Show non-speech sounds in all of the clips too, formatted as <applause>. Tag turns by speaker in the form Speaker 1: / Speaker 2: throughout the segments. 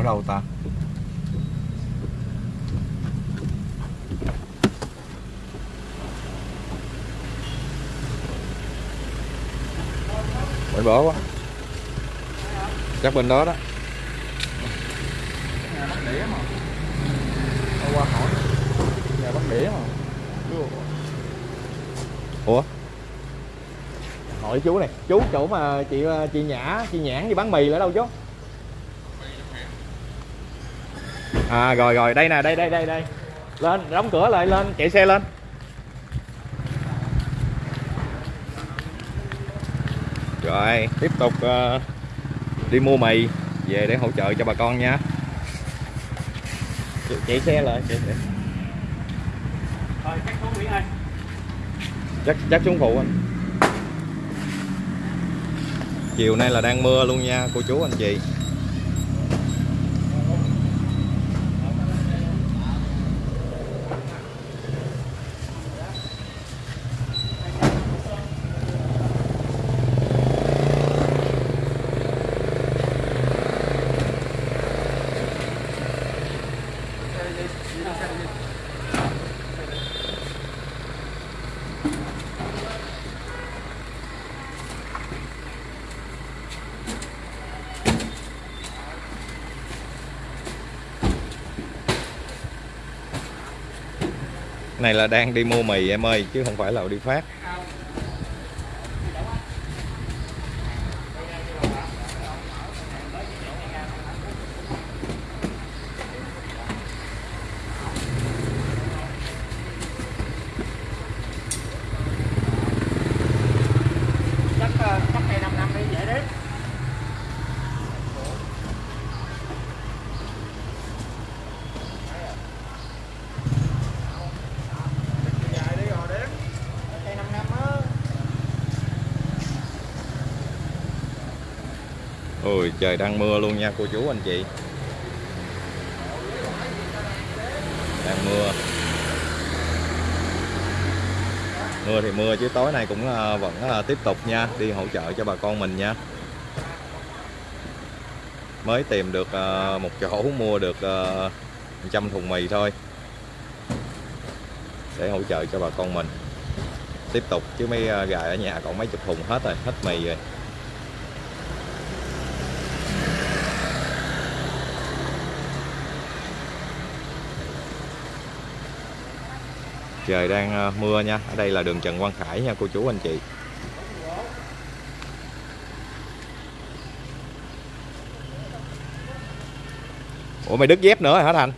Speaker 1: ở đâu ta? Bên bỏ quá. Chắc bên đó đó.
Speaker 2: Nhà bắt đĩa mà Hôm qua hỏi nhà bắt đĩa mà
Speaker 1: Ủa? Hỏi chú này, Chú chỗ mà chị ờ, chị Nhã, Chị Nhãn đi bán mì là đâu chú? À rồi rồi. Đây nè đây đây đây đây. Lên đóng cửa lại lên. Chạy xe lên. Rồi tiếp tục uh, đi mua mì về để hỗ trợ cho bà con nha. Chạy- chạy xe lại chạy xe.
Speaker 2: rồi chắc xuống Mỹ anh
Speaker 1: chắc chắc xuống phụ anh. Chiều nay là đang mưa luôn nha cô chú anh chị. Này là đang đi mua mì em ơi chứ không phải là đi phát
Speaker 2: Chắc ờ, chắc cây 5 năm đi dễ đấy Dài đi rồi đếm Cây 5 năm á
Speaker 1: ôi trời đang mưa luôn nha cô chú anh chị. Đang mưa. Mưa thì mưa chứ tối nay cũng à, vẫn à, tiếp tục nha đi hỗ trợ cho bà con mình nha. Mới tìm được à, một chỗ mua được ờ, trăm thùng mì thôi. Để hỗ trợ cho bà con mình. Tiếp tục chứ mấy gài gà ở nhà còn mấy chục thùng hết rồi hết mì rồi. Trời đang ờ, mưa nha. Ở đây là đường Trần Quang Khải nha, cô chú anh chị. Ủa, mày đứt dép nữa rồi hả Thành?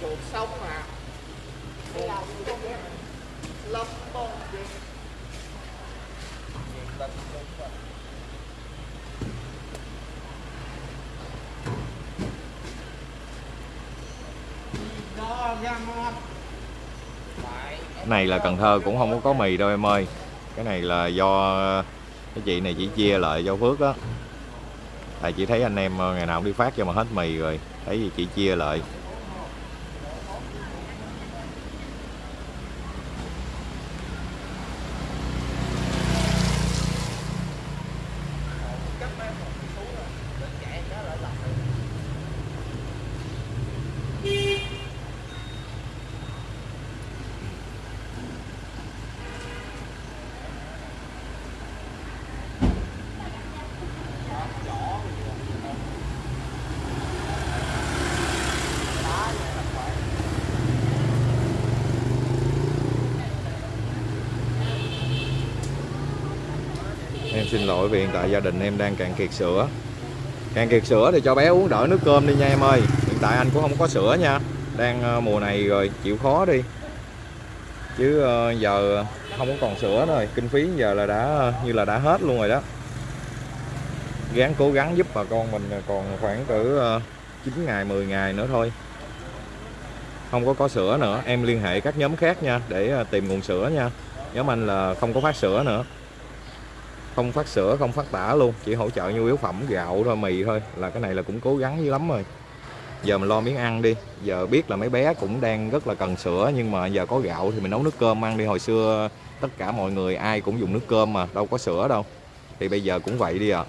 Speaker 2: Chuột sống mà Lắm con Đó ra ngon
Speaker 1: cái này là Cần Thơ cũng không có có mì đâu em ơi. Cái này là do cái chị này chỉ chia lại cho Phước á. Tại chị thấy anh em ờ, ngày nào cũng đi phát cho mà hết mì rồi. Thấy gì chị chia lại. Xin lỗi vì hiện tại gia đình em đang cạn kiệt sữa. Cạn kiệt sữa thì cho bé uống đỡ nước cơm đi nha em ơi. Hiện tại anh cũng không có sữa nha. Đang ờ, mùa này rồi, chịu khó đi. Chứ ờ, giờ không có còn sữa nữa rồi. Kinh phí giờ là đã ờ, như là đã hết luôn rồi đó. Gắng cố gắng giúp bà con mình còn khoảng cỡ 9 ngày 10 ngày nữa thôi. Không có có sữa nữa. Em liên hệ các nhóm khác nha, để tìm nguồn sữa nha. Nhóm anh là không có phát sữa nữa không phát sữa, không phát tả luôn, chỉ hỗ trợ nhu yếu phẩm, gạo, thôi, mì thôi. Là cái này là cũng cố gắng dữ lắm rồi. Giờ mình lo miếng ăn đi. Giờ biết là mấy bé cũng đang rất là cần sữa, nhưng mà giờ có gạo thì mình nấu nước cơm ăn đi. Hồi xưa tất cả mọi người ai cũng dùng nước cơm mà, đâu có sữa đâu. Thì bây giờ cũng vậy đi à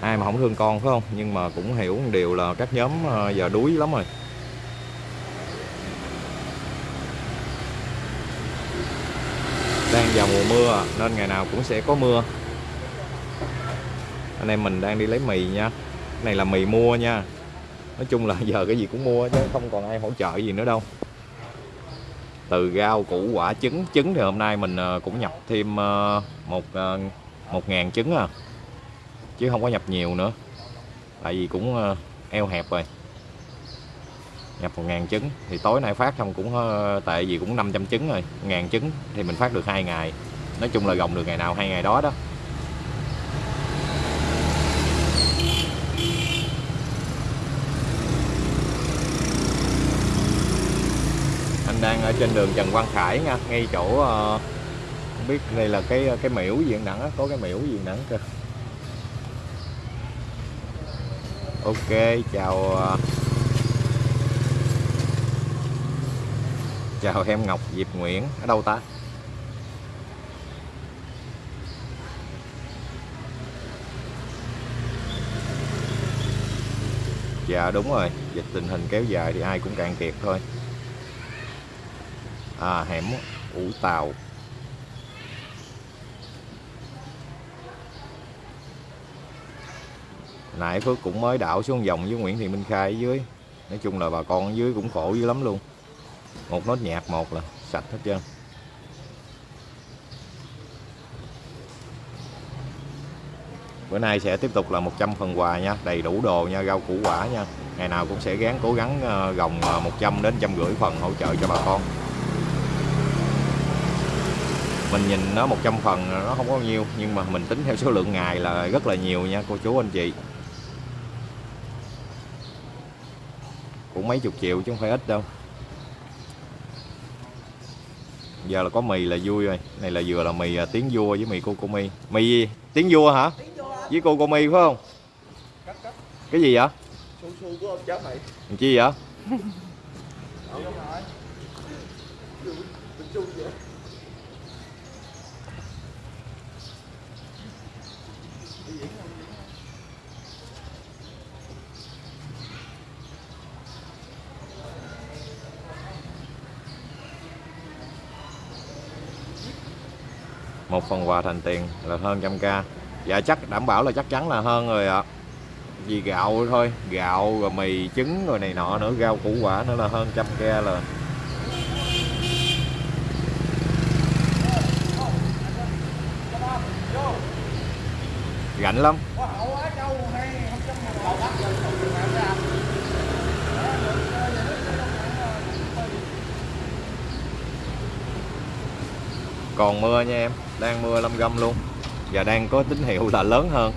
Speaker 1: ai mà không thương con phải không? Nhưng mà cũng hiểu một điều là các nhóm ờ, giờ đuối lắm rồi đang vào mùa mưa, nên ngày nào cũng sẽ có mưa. Anh em mình đang đi lấy mì nha. Cái này là mì mua nha. Nói chung là <laughs> giờ cái gì cũng mua chứ, không còn ai hỗ trợ gì nữa đâu. Từ rau củ quả trứng trứng thì hôm nay mình ờ, cũng nhập thêm ờ, một ờ, một ngàn trứng à. Chứ không có nhập nhiều nữa. Tại vì cũng eo hẹp rồi nhập một ngàn trứng, thì tối nay phát xong cũng ờ, tệ tại vì cũng 500 trứng rồi. Ngàn trứng thì mình phát được hai ngày. Nói chung là gồng được ngày nào hai ngày đó đó. Anh đang ở trên đường Trần Văn Khải nha, ngay chỗ ờ, không biết đây là cái ờ, cái miễu gì đẳng có cái miễu gì đẳng cơ. Ok, chào chào em Ngọc Diệp Nguyễn, ở đâu ta? Dạ đúng rồi. Dịch tình hình kéo dài thì ai cũng cạn kiệt thôi. À hẻm ủ tàu. Nãy Phước cũng mới đảo xuống vòng với Nguyễn Thị Minh Khai ở dưới. Nói chung là bà con ở dưới cũng khổ dữ lắm luôn một nốt nhạc, một là sạch hết trơn. Bữa nay sẽ tiếp tục là 100 phần quà nha, đầy đủ đồ nha, rau củ quả nha. Ngày nào cũng sẽ gắng cố gắng ờ, gồng ờ, 100 đến trăm rưỡi phần hỗ trợ cho bà con. Mình nhìn nó 100 phần, nó không có nhiêu, nhưng mà mình tính theo số lượng ngày là rất là nhiều nha, cô chú, anh chị. Cũng mấy chục triệu chứ không phải ít đâu. Giờ là có mì là vui rồi. Này là vừa là mì à, tiếng vua với mì cô cô mi. Mì gì? Tiếng vua hả? Với cô cô mi phải không?
Speaker 2: Cắt cắt.
Speaker 1: Cái gì vậy?
Speaker 2: Su su của ông cháu mày
Speaker 1: làm chi vậy một phần quà thành tiền là hơn trăm k. Dạ chắc đảm bảo là chắc chắn là hơn rồi ạ. Vì gạo thôi, gạo rồi mì trứng rồi này nọ nữa, rau củ quả nữa là hơn trăm k là rảnh lắm. Còn mưa nha em đang mưa lâm gâm luôn. Và đang có tín hiệu là lớn hơn.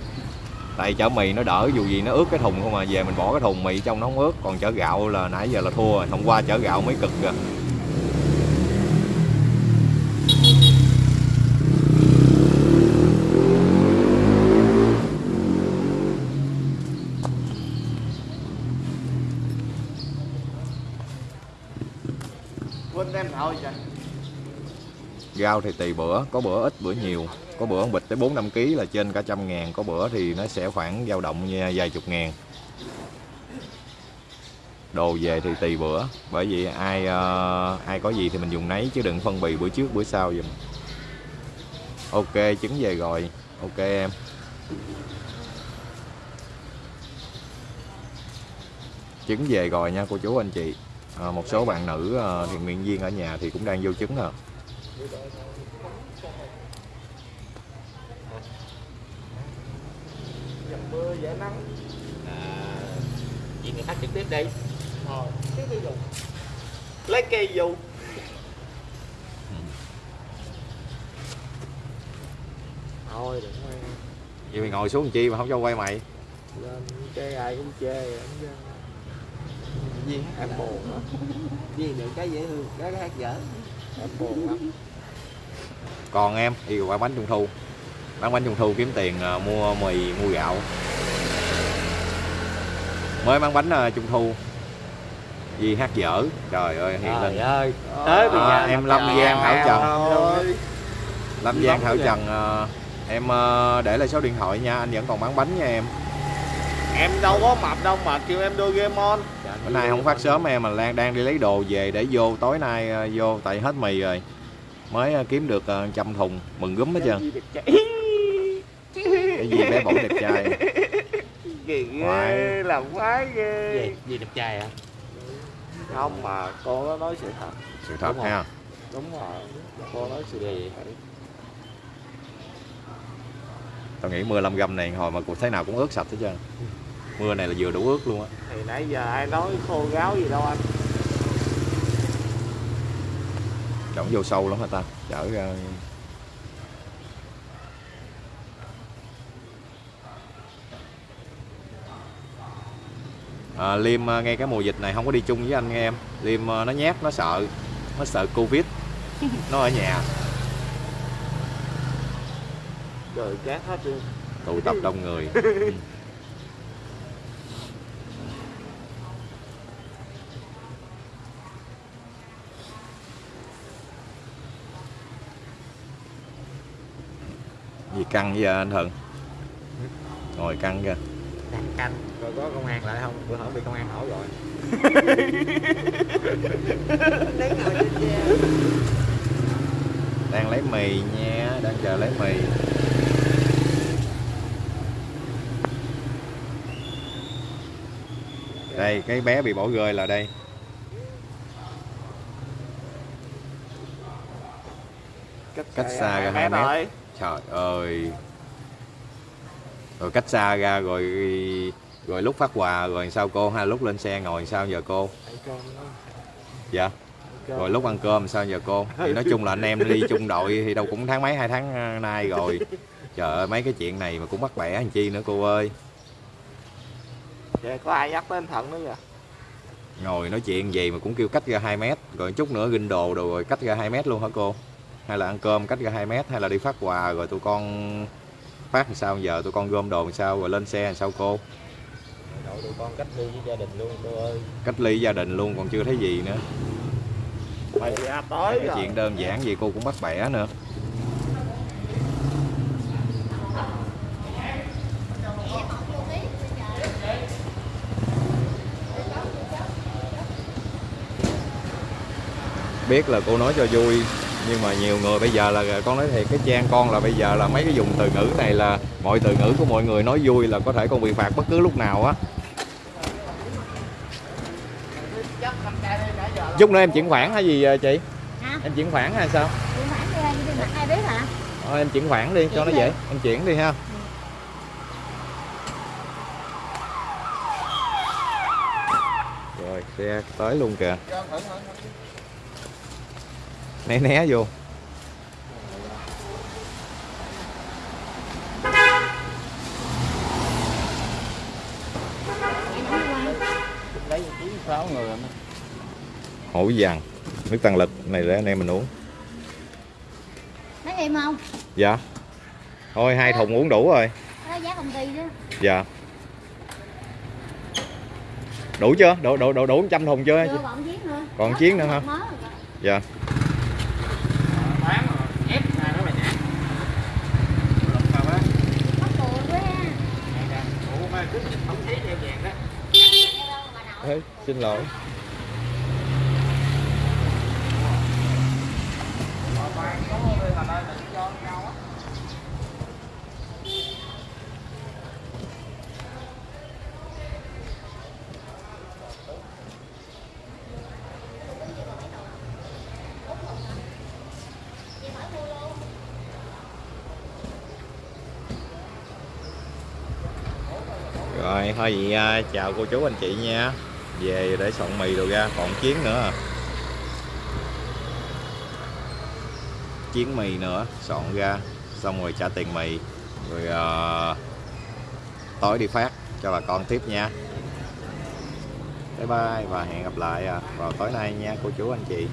Speaker 1: Tại chở mì nó đỡ, dù gì nó ướt cái thùng không mà về mình bỏ cái thùng mì trong nó không ướt. Còn chở gạo là nãy giờ là thua rồi. Hôm qua chở gạo mới cực kìa.
Speaker 2: Quên đem thôi trời
Speaker 1: rau thì tùy bữa có bữa ít bữa nhiều. Có bữa bịch tới 4 5 kg là trên cả trăm ngàn có bữa thì nó sẽ khoảng dao động nha, vài chục ngàn. Đồ về thì tùy bữa bởi vì ai uh, ai có gì thì mình dùng nấy chứ đừng phân bì bữa trước bữa sau dùm ok trứng về rồi. Ok em. Trứng về rồi nha cô chú anh chị. À, một số bạn nữ ờ, thiện nguyện viên ở nhà thì cũng đang vô trứng à
Speaker 2: dầm mưa dễ nắng
Speaker 3: à, chị người khác trực tiếp đi
Speaker 2: ờ cái cây dùng lấy cây dù, thôi đừng quay
Speaker 1: vậy mày ngồi xuống làm chi mà không cho quay mày?
Speaker 2: Lên chơi ai cũng chê vậy gì? Em buồn lắm
Speaker 3: Vì được cái dễ thương, cái hát dở
Speaker 1: còn em đi qua bánh trung thu. Bán bánh trung thu kiếm tiền à, mua mì mua gạo. Mới bán bánh à, trung thu. Di hát dở. Trời ơi hiện
Speaker 3: Trời
Speaker 1: lên.
Speaker 3: ơi. Tới bây
Speaker 1: À,
Speaker 3: giờ
Speaker 1: em Lâm Giang Thảo. Trần. Lâm Giang Thảo. Trần em à, để lại số điện thoại nha. Anh vẫn còn bán bánh nha em
Speaker 2: em đâu có mập đâu mà kêu em Doraemon
Speaker 1: bữa nay không phát sớm em mà Lan đang đi lấy đồ về để vô tối nay ờ, vô tại hết mì rồi. Mới ờ, kiếm được ờ, trăm thùng mừng gúm hết trơn. Cái gì bé bỏng đẹp trai? Khoái.
Speaker 2: ghê làm khoái ghê.
Speaker 3: Gì gì đẹp trai hả?
Speaker 2: Không mà cô nó nói sự thật.
Speaker 1: Sự thật
Speaker 3: Đúng rồi.
Speaker 1: ha?
Speaker 2: Đúng rồi cô nói sự
Speaker 3: Gì?
Speaker 2: thật
Speaker 1: tao nghĩ mưa lâm gầm này hồi mà cuộc thế nào cũng ướt sạch hết trơn mưa này là vừa đủ ướt luôn á.
Speaker 2: Thì nãy giờ ai nói khô gáo gì đâu anh.
Speaker 1: Trọng vô sâu lắm hả ta? Chở ra. À, Liêm à, ngay cái mùa dịch này không có đi chung với anh nghe em. Liêm à, nó nhát nó sợ. Nó sợ Covid. Nó ở nhà.
Speaker 2: Rồi chát hết luôn.
Speaker 1: Tụ tập đông người <laughs> căng vậy anh Thuận ngồi căng kìa.
Speaker 3: Canh canh rồi có công an lại không? Bữa hổm bị công an hỏi rồi.
Speaker 1: Đang lấy mì nha đang chờ lấy mì. Đây cái bé bị bỏ rơi là đây. Cách xa ra hai
Speaker 2: hai
Speaker 1: mét. Trời ơi. Rồi cách xa ra rồi rồi lúc phát quà rồi sao cô? Hay lúc lên xe ngồi sao giờ cô? Dạ. Rồi lúc ăn cơm sao giờ cô? Thì nói chung là anh em đi chung đội thì đâu cũng tháng mấy hai tháng ờ, nay rồi. Trời ơi mấy cái chuyện này mà cũng bắt bẻ làm chi nữa cô ơi.
Speaker 2: Vậy có ai nhắc tới anh Thận nữa vậy?
Speaker 1: Ngồi nói chuyện gì mà cũng kêu cách ra 2 mét rồi chút nữa ginh đồ đồ rồi cách ra 2 mét luôn hả cô hay là ăn cơm cách ra 2 mét hay là đi phát quà rồi tụi con phát làm sao? Giờ tụi con gom đồ làm sao rồi lên xe làm sao cô?
Speaker 3: Đội tụi con cách ly với gia đình luôn cô ơi.
Speaker 1: Cách ly gia đình luôn còn chưa thấy gì nữa.
Speaker 2: Mày ra tới
Speaker 1: cái
Speaker 2: rồi.
Speaker 1: chuyện đơn giản gì cô cũng bắt bẻ nữa. Biết là cô nói cho vui nhưng mà nhiều người bây giờ là con nói thiệt cái trang con là bây giờ là mấy cái dùng từ ngữ này là mọi từ ngữ của mọi người nói vui là có thể con bị phạt bất cứ lúc nào á. Chút nữa em chuyển khoản hay gì chị?
Speaker 4: Hả?
Speaker 1: em chuyển khoản hay sao?
Speaker 4: Chuyển khoản đi anh đi mặt ai biết hả?
Speaker 1: Thôi em chuyển khoản đi cho nó
Speaker 4: Chuyển
Speaker 1: dễ. Em chuyển đi ha. Rồi xe tới luôn kìa né né vô. Hổ vàng. Nước tăng lực này để anh em mình uống.
Speaker 4: Nói em không?
Speaker 1: dạ. Thôi hai thùng uống đủ rồi.
Speaker 4: Đó giá công ty đó.
Speaker 1: dạ. Đủ chưa? Đủ đủ đủ đủ trăm thùng chưa?
Speaker 4: Chưa còn chiếc nữa.
Speaker 1: Còn chiếc nữa hả? dạ
Speaker 3: bán rồi ép ra đó mày nè lục vào á
Speaker 4: Có cùi quá ha.
Speaker 3: ủa mà cứ không thấy theo vàng đó
Speaker 1: Ê, xin lỗi. Rồi thôi vậy à, chào cô chú anh chị nha. Về để soạn mì đồ ra còn chiến nữa. À. Chiến mì nữa soạn ra Xong rồi trả tiền mì. Rồi à, tối đi phát cho bà con tiếp nha. Bye bye và hẹn gặp lại à, vào tối nay nha cô chú anh chị.